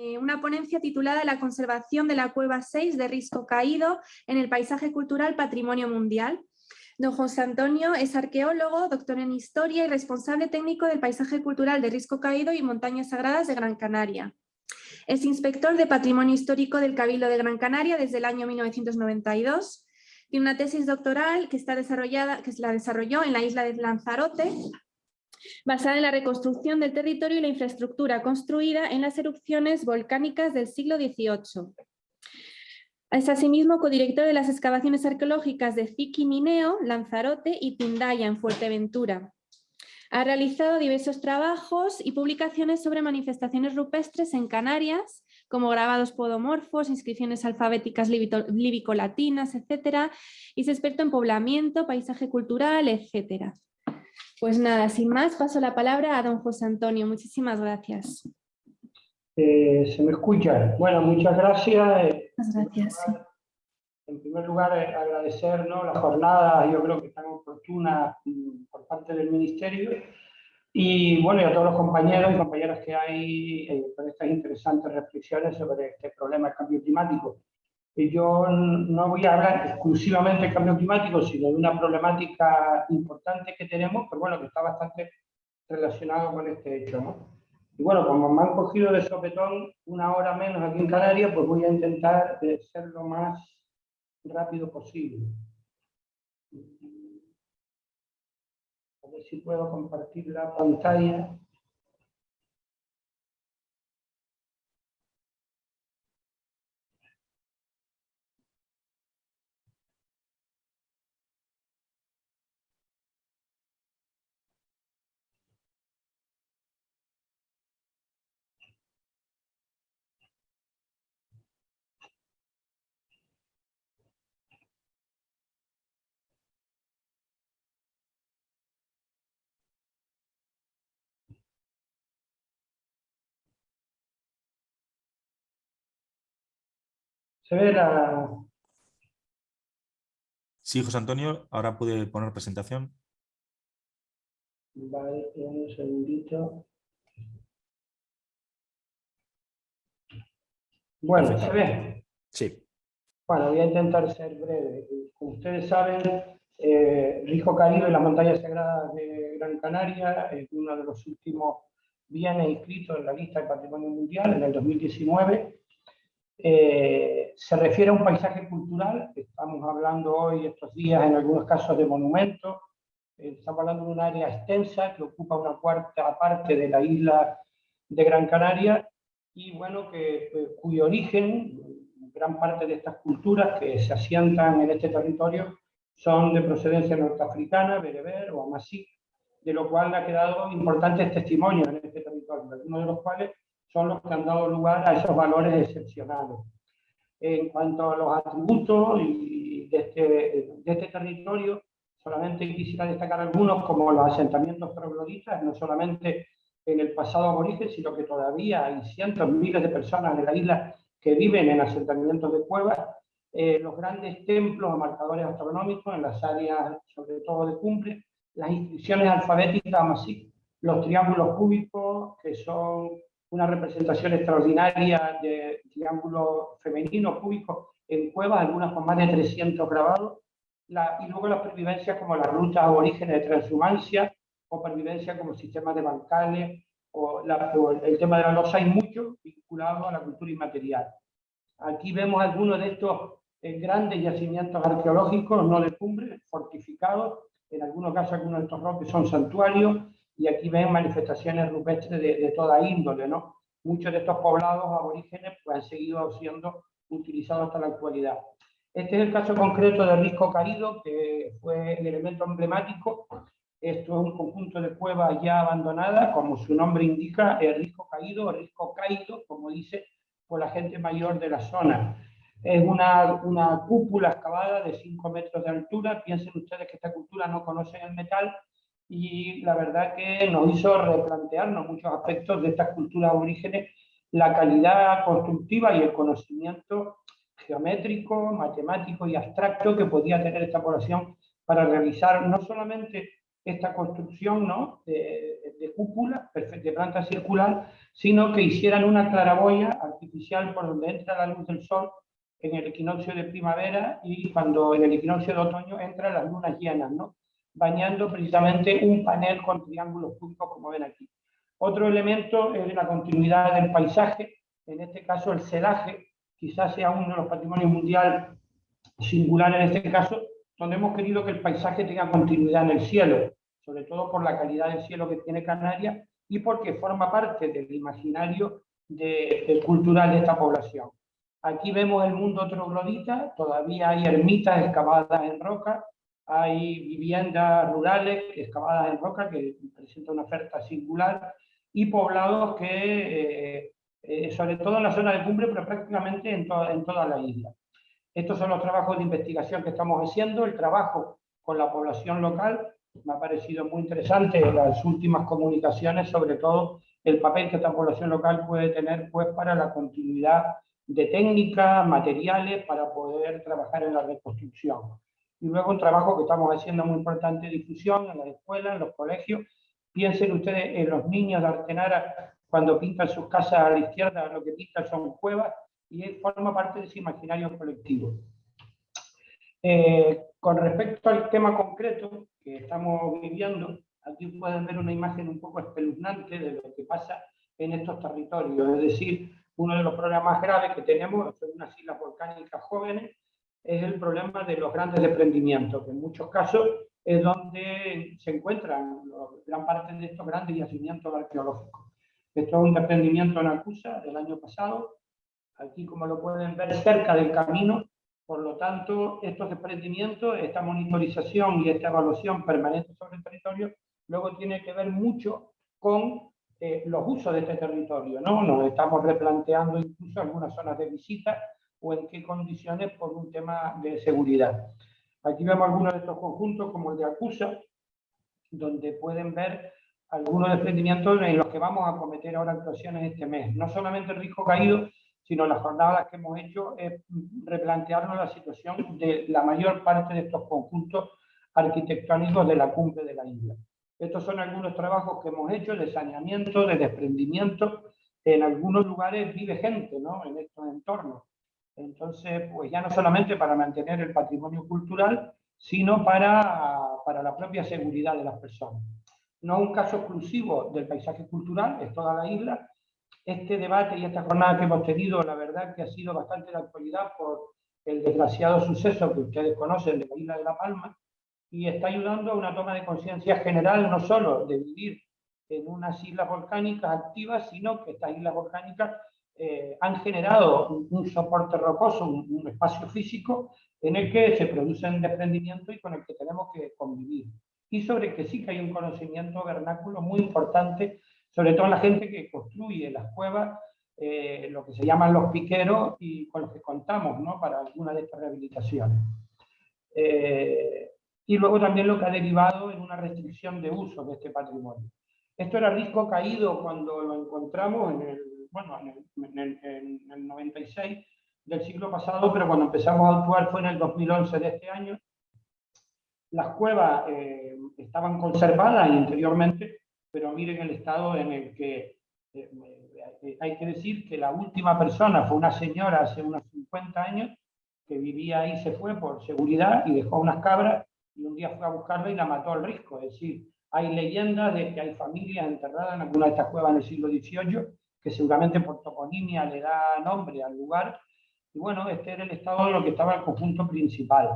Eh, una ponencia titulada La conservación de la cueva 6 de Risco Caído en el paisaje cultural Patrimonio Mundial. Don José Antonio es arqueólogo, doctor en Historia y responsable técnico del paisaje cultural de Risco Caído y Montañas Sagradas de Gran Canaria. Es inspector de Patrimonio Histórico del Cabildo de Gran Canaria desde el año 1992. Tiene una tesis doctoral que, está desarrollada, que la desarrolló en la isla de Lanzarote basada en la reconstrucción del territorio y la infraestructura construida en las erupciones volcánicas del siglo XVIII. Es asimismo codirector de las excavaciones arqueológicas de Mineo, Lanzarote y Pindaya en Fuerteventura. Ha realizado diversos trabajos y publicaciones sobre manifestaciones rupestres en Canarias, como grabados podomorfos, inscripciones alfabéticas líbico-latinas, etc. Y es experto en poblamiento, paisaje cultural, etc. Pues nada, sin más, paso la palabra a don José Antonio. Muchísimas gracias. Eh, ¿Se me escucha? Bueno, muchas gracias. Muchas gracias. En primer lugar, eh, agradecer ¿no? la jornada, yo creo que tan oportuna mm, por parte del Ministerio, y bueno, y a todos los compañeros y compañeras que hay eh, con estas interesantes reflexiones sobre este problema del cambio climático yo no voy a hablar exclusivamente del cambio climático, sino de una problemática importante que tenemos, pero bueno, que está bastante relacionado con este hecho. Y bueno, como me han cogido de sopetón una hora menos aquí en Canarias, pues voy a intentar ser lo más rápido posible. A ver si puedo compartir la pantalla. ¿Se ve la...? Sí, José Antonio, ahora puede poner presentación. Vale, un segundito. Bueno, ¿se ve? Sí. Bueno, voy a intentar ser breve. Como ustedes saben, eh, Rijo Caribe, la montaña sagrada de Gran Canaria, es uno de los últimos bienes inscritos en la lista de Patrimonio Mundial en el 2019 eh, se refiere a un paisaje cultural, estamos hablando hoy, estos días, en algunos casos de monumentos, eh, estamos hablando de un área extensa que ocupa una cuarta parte de la isla de Gran Canaria y bueno, que, eh, cuyo origen, gran parte de estas culturas que se asientan en este territorio son de procedencia norteafricana, bereber o amasí, de lo cual ha quedado importantes testimonios en este territorio, algunos de los cuales son los que han dado lugar a esos valores excepcionales. En cuanto a los atributos de este, de este territorio, solamente quisiera destacar algunos como los asentamientos trogloditas, no solamente en el pasado aborigen, sino que todavía hay cientos, miles de personas en la isla que viven en asentamientos de cuevas, eh, los grandes templos o marcadores astronómicos en las áreas, sobre todo de cumbre, las inscripciones alfabéticas, así, los triángulos cúbicos, que son una representación extraordinaria de triángulos femeninos cúbicos en cuevas, algunas con más de 300 grabados, la, y luego las pervivencias como las rutas aborígenes de transhumancia, o pervivencia como sistemas de bancales, o, el tema de la losa, hay mucho vinculado a la cultura inmaterial. Aquí vemos algunos de estos eh, grandes yacimientos arqueológicos, no de cumbre, fortificados, en algunos casos algunos de estos roques son santuarios, y aquí ven manifestaciones rupestres de, toda índole, ¿no? Muchos de estos poblados aborígenes pues, han seguido siendo utilizados hasta la actualidad. Este es el caso concreto de Risco Caído, que fue el elemento emblemático. Esto es un conjunto de cuevas ya abandonadas, como su nombre indica, el Risco Caído, o Risco Caído, como dice por la gente mayor de la zona. Es una, una cúpula excavada de 5 metros de altura. Piensen ustedes que esta cultura no conoce el metal, y la verdad que nos hizo replantearnos muchos aspectos de estas culturas aborígenes, la calidad constructiva y el conocimiento geométrico, matemático y abstracto que podía tener esta población para realizar no solamente esta construcción ¿no? de, de, cúpula de planta circular, sino que hicieran una claraboya artificial por donde entra la luz del sol en el equinoccio de primavera y cuando en el equinoccio de otoño entran las lunas llenas, ¿no? Bañando precisamente un panel con triángulos cúbicos como ven aquí. Otro elemento es la continuidad del paisaje, en este caso el celaje, quizás sea uno de los patrimonios mundial singular en este caso, donde hemos querido que el paisaje tenga continuidad en el cielo, sobre todo por la calidad del cielo que tiene Canarias y porque forma parte del imaginario de, cultural de esta población. Aquí vemos el mundo troglodita, todavía hay ermitas excavadas en roca, hay viviendas rurales excavadas en roca que presentan una oferta singular y poblados que, eh, eh, sobre todo en la zona de cumbre, pero prácticamente en, en toda la isla. Estos son los trabajos de investigación que estamos haciendo, el trabajo con la población local, me ha parecido muy interesante las últimas comunicaciones, sobre todo el papel que esta población local puede tener pues, para la continuidad de técnicas, materiales, para poder trabajar en la reconstrucción. Y luego un trabajo que estamos haciendo muy importante de difusión en las escuelas, en los colegios. Piensen ustedes en los niños de Artenara, cuando pintan sus casas a la izquierda, lo que pintan son cuevas, y forma parte de ese imaginario colectivo. Eh, con respecto al tema concreto que estamos viviendo, aquí pueden ver una imagen un poco espeluznante de lo que pasa en estos territorios, es decir, uno de los problemas graves que tenemos en unas islas volcánicas jóvenes es el problema de los grandes desprendimientos, que en muchos casos es donde se encuentran gran parte de estos grandes yacimientos arqueológicos. Esto es un desprendimiento en Acusa del año pasado, aquí como lo pueden ver cerca del camino, por lo tanto, estos desprendimientos, esta monitorización y esta evaluación permanente sobre el territorio, luego tiene que ver mucho con eh, los usos de este territorio, ¿no? Nos estamos replanteando incluso algunas zonas de visita o en qué condiciones por un tema de seguridad. Aquí vemos algunos de estos conjuntos, como el de Acusa, donde pueden ver algunos desprendimientos en los que vamos a cometer ahora actuaciones este mes. No solamente el risco caído, sino las jornadas que hemos hecho es replantearnos la situación de la mayor parte de estos conjuntos arquitectónicos de la cumbre de la isla. Estos son algunos trabajos que hemos hecho de saneamiento, de desprendimiento. En algunos lugares vive gente ¿no? en estos entornos. Entonces, pues ya no solamente para mantener el patrimonio cultural, sino para, para la propia seguridad de las personas. No un caso exclusivo del paisaje cultural, es toda la isla, este debate y esta jornada que hemos tenido, la verdad que ha sido bastante de actualidad por el desgraciado suceso que ustedes conocen de la isla de La Palma, y está ayudando a una toma de conciencia general, no solo de vivir en unas islas volcánicas activas, sino que estas islas volcánicas eh, han generado un, soporte rocoso, un, espacio físico en el que se producen desprendimientos y con el que tenemos que convivir. Y sobre que sí que hay un conocimiento vernáculo muy importante sobre todo la gente que construye las cuevas, eh, lo que se llaman los piqueros y con los que contamos ¿no? para alguna de estas rehabilitaciones. Eh, y luego también lo que ha derivado en una restricción de uso de este patrimonio. Esto era risco caído cuando lo encontramos en el, bueno, en el, en el 96 del siglo pasado, pero cuando empezamos a actuar fue en el 2011 de este año. Las cuevas eh, estaban conservadas interiormente pero miren el estado en el que eh, eh, hay que decir que la última persona fue una señora hace unos 50 años que vivía ahí, se fue por seguridad y dejó unas cabras y un día fue a buscarla y la mató al risco. Es decir, hay leyendas de que hay familias enterradas en alguna de estas cuevas en el siglo XVIII que seguramente por toponimia le da nombre al lugar. Y bueno, este era el estado de lo que estaba el conjunto principal.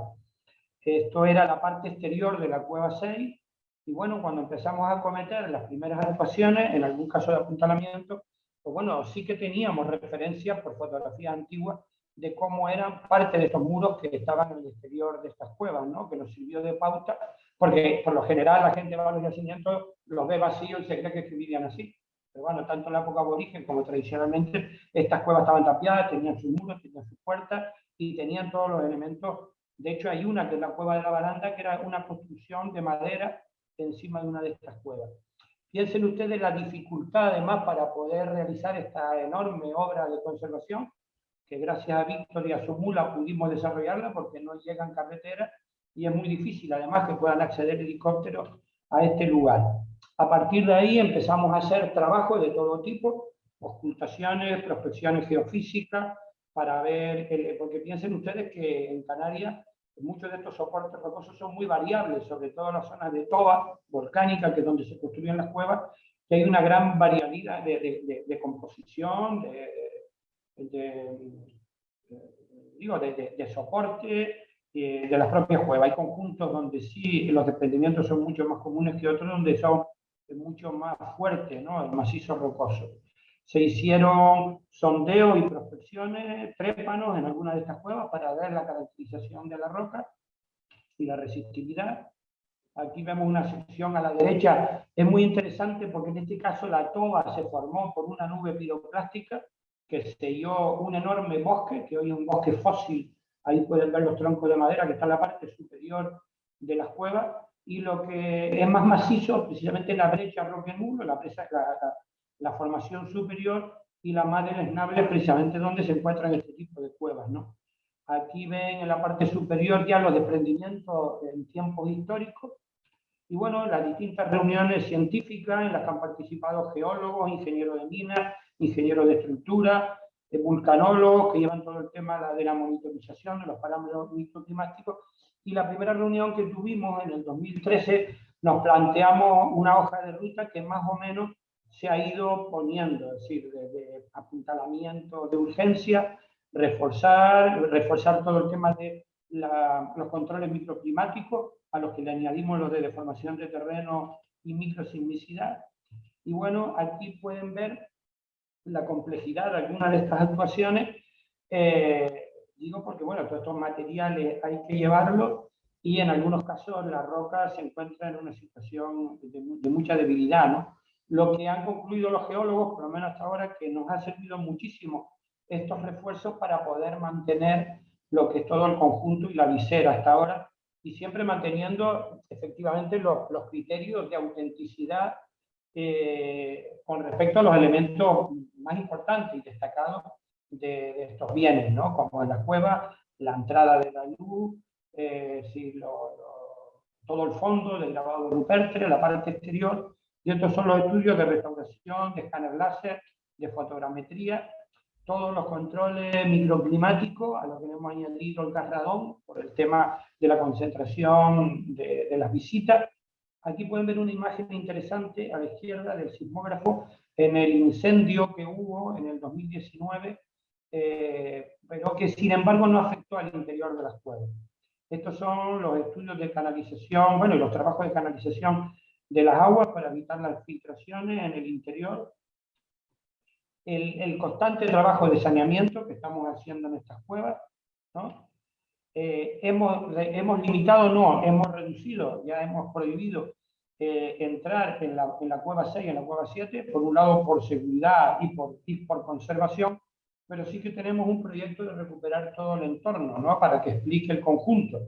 Esto era la parte exterior de la cueva 6 y bueno, cuando empezamos a cometer las primeras adecuaciones, en algún caso de apuntalamiento, pues bueno, sí que teníamos referencias por fotografías antiguas de cómo eran parte de estos muros que estaban en el exterior de estas cuevas, ¿no? que nos sirvió de pauta, porque por lo general la gente va a los yacimientos, los ve vacíos y se cree que vivían así. Pero bueno, tanto en la época aborigen como tradicionalmente, estas cuevas estaban tapiadas, tenían sus muros, tenían sus puertas y tenían todos los elementos. De hecho, hay una que es la cueva de la baranda, que era una construcción de madera encima de una de estas cuevas. Piensen ustedes la dificultad además para poder realizar esta enorme obra de conservación, que gracias a Víctor y a su mula pudimos desarrollarla porque no llegan carreteras y es muy difícil además que puedan acceder helicópteros a este lugar. A partir de ahí empezamos a hacer trabajos de todo tipo, ocultaciones, prospecciones geofísicas, para ver, porque piensen ustedes que en Canarias muchos de estos soportes rocosos son muy variables, sobre todo en las zonas de toba volcánica, que es donde se construyen las cuevas, que hay una gran variabilidad de, de, composición, de, digo, de, soporte eh, de las propias cuevas. Hay conjuntos donde sí los desprendimientos son mucho más comunes que otros, donde son mucho más fuertes, ¿no? el macizo rocoso. Se hicieron sondeos y prospecciones, trépanos en algunas de estas cuevas para ver la caracterización de la roca y la resistividad. Aquí vemos una sección a la derecha, es muy interesante porque en este caso la toba se formó por una nube piroclástica que selló un enorme bosque, que hoy es un bosque fósil, ahí pueden ver los troncos de madera que está en la parte superior de las cuevas, y lo que es más macizo, precisamente la brecha Roque Nulo, la, la, la, formación superior y la madre esnable, precisamente donde se encuentran este tipo de cuevas. ¿no? Aquí ven en la parte superior ya los desprendimientos en tiempos históricos, y bueno, las distintas reuniones científicas en las que han participado geólogos, ingenieros de minas, ingenieros de estructura, vulcanólogos que llevan todo el tema de la monitorización de los parámetros microclimáticos y la primera reunión que tuvimos en el 2013 nos planteamos una hoja de ruta que más o menos se ha ido poniendo, es decir, de, apuntalamiento de urgencia, reforzar, reforzar todo el tema de los controles microclimáticos, a los que le añadimos los de deformación de terreno y microsismicidad. Y bueno, aquí pueden ver la complejidad de algunas de estas actuaciones eh, Digo porque, bueno, todos estos materiales hay que llevarlos y en algunos casos la roca se encuentra en una situación de, mucha debilidad, ¿no? Lo que han concluido los geólogos, por lo menos hasta ahora, que nos ha servido muchísimo estos refuerzos para poder mantener lo que es todo el conjunto y la visera hasta ahora, y siempre manteniendo efectivamente los, los criterios de autenticidad eh, con respecto a los elementos más importantes y destacados de, estos bienes, ¿no? como en la cueva, la entrada de la luz, eh, todo el fondo del grabado de Rupertre, la parte exterior, y estos son los estudios de restauración, de escáner láser, de fotogrametría, todos los controles microclimáticos, a los que hemos añadido el carradón, por el tema de la concentración de, de las visitas. Aquí pueden ver una imagen interesante a la izquierda del sismógrafo en el incendio que hubo en el 2019 eh, pero que sin embargo no afectó al interior de las cuevas. Estos son los estudios de canalización, bueno, los trabajos de canalización de las aguas para evitar las filtraciones en el interior. El, el constante trabajo de saneamiento que estamos haciendo en estas cuevas, ¿no? Eh, hemos, hemos limitado, no, hemos reducido, ya hemos prohibido eh, entrar en la, en la, cueva 6 y en la cueva 7, por un lado por seguridad y por, y por conservación, pero sí que tenemos un proyecto de recuperar todo el entorno, ¿no? Para que explique el conjunto.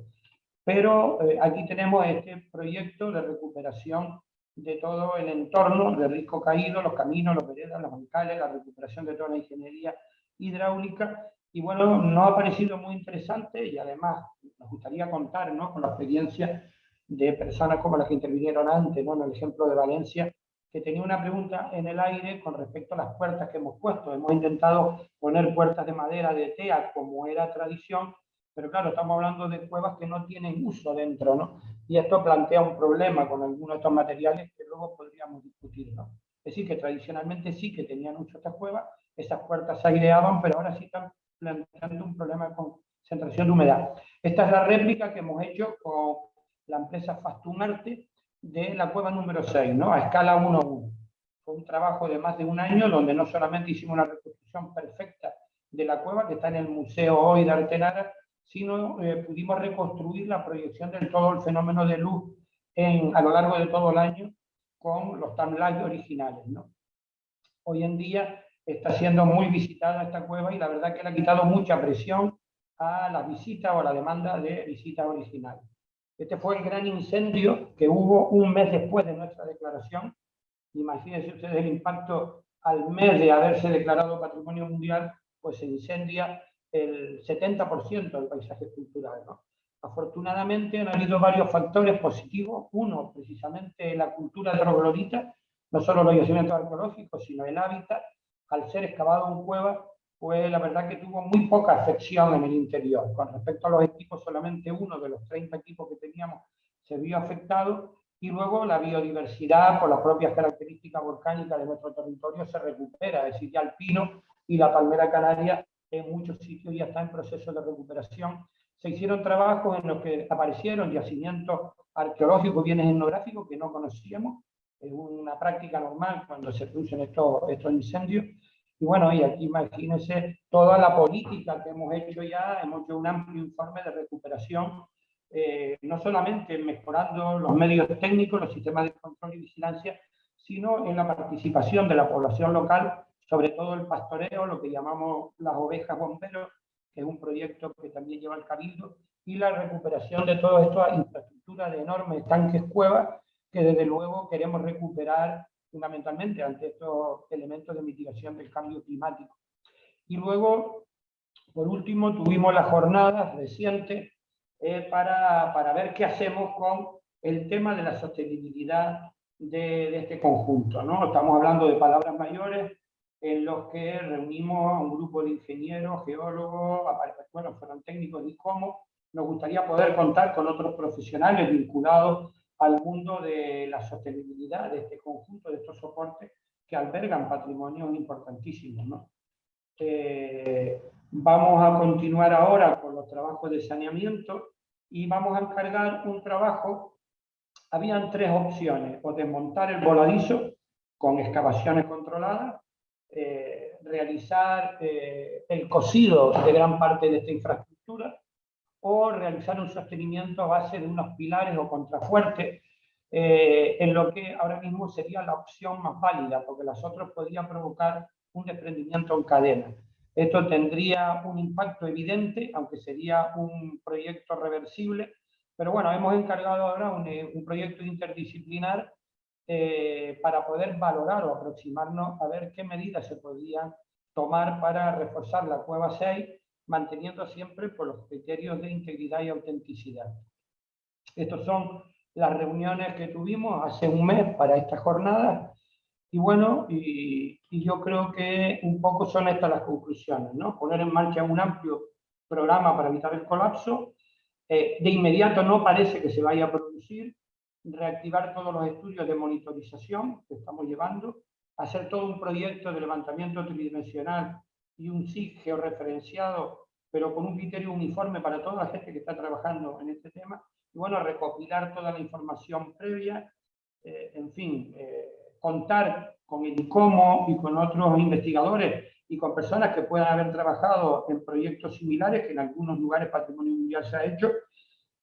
Pero eh, aquí tenemos este proyecto de recuperación de todo el entorno de risco caído, los caminos, los veredas, los bancales, la recuperación de toda la ingeniería hidráulica. Y bueno, nos ha parecido muy interesante y además nos gustaría contar ¿no? con la experiencia de personas como las que intervinieron antes, ¿no? en el ejemplo de Valencia, que tenía una pregunta en el aire con respecto a las puertas que hemos puesto. Hemos intentado poner puertas de madera de TEA como era tradición, pero claro, estamos hablando de cuevas que no tienen uso dentro, ¿no? Y esto plantea un problema con algunos de estos materiales que luego podríamos discutir, ¿no? Es decir, que tradicionalmente sí que tenían uso estas cuevas, esas puertas se aireaban, pero ahora sí están planteando un problema de concentración de humedad. Esta es la réplica que hemos hecho con la empresa Fastunarte, de la cueva número 6, ¿no? a escala 1-1. Fue un trabajo de más de un año donde no solamente hicimos una reconstrucción perfecta de la cueva que está en el museo hoy de Artenara, sino eh, pudimos reconstruir la proyección de todo el fenómeno de luz en, a lo largo de todo el año con los timelines originales. ¿no? Hoy en día está siendo muy visitada esta cueva y la verdad que le ha quitado mucha presión a la visita o a la demanda de visitas originales. Este fue el gran incendio que hubo un mes después de nuestra declaración. Imagínense ustedes el impacto al mes de haberse declarado Patrimonio Mundial, pues se incendia el 70% del paisaje cultural. Afortunadamente han habido varios factores positivos. Uno, precisamente la cultura troglodita, no solo los yacimientos arqueológicos, sino el hábitat. Al ser excavado en cueva, pues la verdad que tuvo muy poca afección en el interior. Con respecto a los equipos, solamente uno de los 30 equipos que teníamos se vio afectado y luego la biodiversidad, por las propias características volcánicas de nuestro territorio, se recupera, es decir, ya el pino y la palmera canaria en muchos sitios ya está en proceso de recuperación. Se hicieron trabajos en los que aparecieron yacimientos arqueológicos, bienes etnográficos que no conocíamos, es una práctica normal cuando se producen estos, estos incendios, y bueno, y aquí imagínense toda la política que hemos hecho ya, hemos hecho un amplio informe de recuperación, eh, no solamente mejorando los medios técnicos, los sistemas de control y vigilancia, sino en la participación de la población local, sobre todo el pastoreo, lo que llamamos las ovejas bomberos, que es un proyecto que también lleva el Cabildo, y la recuperación de toda esta infraestructura de enormes tanques cuevas, que desde luego queremos recuperar fundamentalmente ante estos elementos de mitigación del cambio climático. Y luego, por último, tuvimos las jornadas recientes eh, para, para, ver qué hacemos con el tema de la sostenibilidad de, de, este conjunto. ¿no? Estamos hablando de palabras mayores en los que reunimos a un grupo de ingenieros, geólogos, bueno, fueron técnicos y cómo nos gustaría poder contar con otros profesionales vinculados al mundo de la sostenibilidad de este conjunto, de estos soportes que albergan patrimonios importantísimos. ¿no? Eh, vamos a continuar ahora con los trabajos de saneamiento y vamos a encargar un trabajo. Habían tres opciones, o desmontar el voladizo con excavaciones controladas, eh, realizar eh, el cosido de gran parte de esta infraestructura, o realizar un sostenimiento a base de unos pilares o contrafuertes, eh, en lo que ahora mismo sería la opción más válida, porque las otras podrían provocar un desprendimiento en cadena. Esto tendría un impacto evidente, aunque sería un proyecto reversible, pero bueno, hemos encargado ahora un, eh, proyecto interdisciplinar eh, para poder valorar o aproximarnos a ver qué medidas se podrían tomar para reforzar la cueva 6 manteniendo siempre por los criterios de integridad y autenticidad. Estas son las reuniones que tuvimos hace un mes para esta jornada, y bueno, y, yo creo que un poco son estas las conclusiones, ¿no? Poner en marcha un amplio programa para evitar el colapso, eh, de inmediato no parece que se vaya a producir, reactivar todos los estudios de monitorización que estamos llevando, hacer todo un proyecto de levantamiento tridimensional y un SIG georreferenciado, pero con un criterio uniforme para toda la gente que está trabajando en este tema. Y bueno, recopilar toda la información previa, eh, en fin, eh, contar con el ICOMO y con otros investigadores y con personas que puedan haber trabajado en proyectos similares, que en algunos lugares Patrimonio Mundial se ha hecho.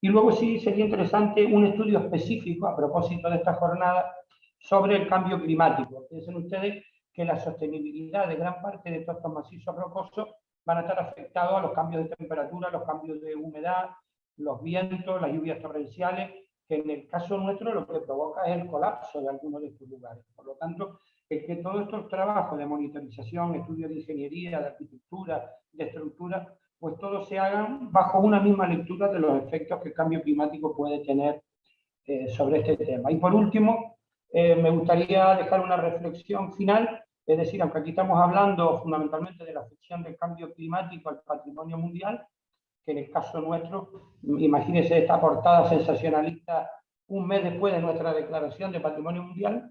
Y luego sí sería interesante un estudio específico a propósito de esta jornada sobre el cambio climático. Piensen ustedes que la sostenibilidad de gran parte de estos macizos rocosos van a estar afectados a los cambios de temperatura, los cambios de humedad, los vientos, las lluvias torrenciales, que en el caso nuestro lo que provoca es el colapso de algunos de estos lugares. Por lo tanto, es que todos estos trabajos de monitorización, estudios de ingeniería, de arquitectura, de estructura, pues todos se hagan bajo una misma lectura de los efectos que el cambio climático puede tener eh, sobre este tema. Y por último, eh, me gustaría dejar una reflexión final, es decir, aunque aquí estamos hablando fundamentalmente de la afección del cambio climático al patrimonio mundial, que en el caso nuestro, imagínense esta portada sensacionalista un mes después de nuestra declaración de patrimonio mundial,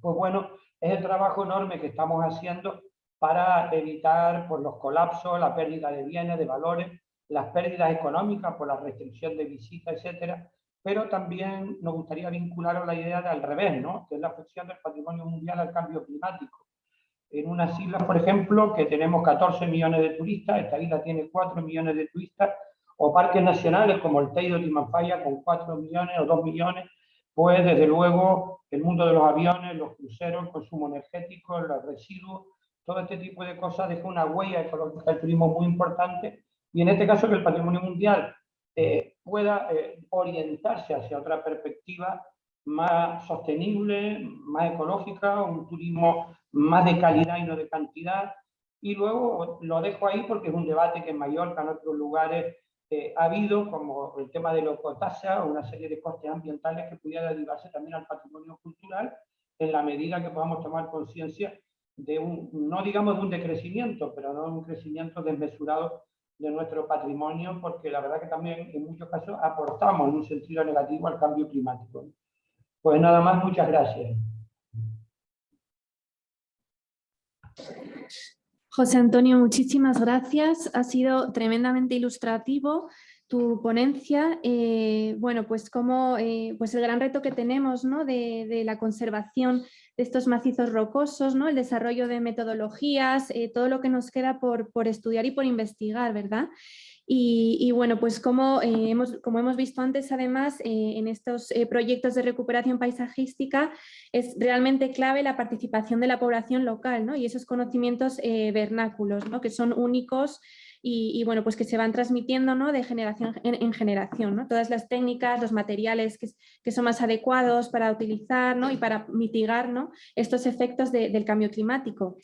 pues bueno, es el trabajo enorme que estamos haciendo para evitar por los colapsos, la pérdida de bienes, de valores, las pérdidas económicas por la restricción de visitas, etcétera, pero también nos gustaría vincular a la idea de al revés, ¿no? que es la afección del patrimonio mundial al cambio climático. En unas islas, por ejemplo, que tenemos 14 millones de turistas, esta isla tiene 4 millones de turistas, o parques nacionales como el Teide de Timanfaya con 4 millones o 2 millones, pues desde luego el mundo de los aviones, los cruceros, el consumo energético, los residuos, todo este tipo de cosas deja una huella ecológica del turismo muy importante, y en este caso que el patrimonio mundial eh, pueda eh, orientarse hacia otra perspectiva más sostenible, más ecológica, un turismo más de calidad y no de cantidad. Y luego lo dejo ahí porque es un debate que en Mallorca, en otros lugares, eh, ha habido, como el tema de la ecotasa, una serie de costes ambientales que pudiera derivarse también al patrimonio cultural, en la medida que podamos tomar conciencia de un, no digamos de un decrecimiento, pero no un crecimiento desmesurado de nuestro patrimonio, porque la verdad que también en muchos casos aportamos en un sentido negativo al cambio climático. Pues nada más, muchas gracias. José Antonio, muchísimas gracias. Ha sido tremendamente ilustrativo tu ponencia. Eh, bueno, pues como eh, pues el gran reto que tenemos ¿no? de, la conservación de estos macizos rocosos, ¿no? el desarrollo de metodologías, eh, todo lo que nos queda por, por estudiar y por investigar, ¿verdad? Y, bueno, pues como, hemos, como hemos visto antes, además, en estos proyectos de recuperación paisajística es realmente clave la participación de la población local ¿no? y esos conocimientos vernáculos, ¿no? que son únicos y, bueno, pues que se van transmitiendo ¿no? de generación en, generación. ¿no? Todas las técnicas, los materiales que, que, son más adecuados para utilizar ¿no? y para mitigar ¿no? estos efectos del cambio climático.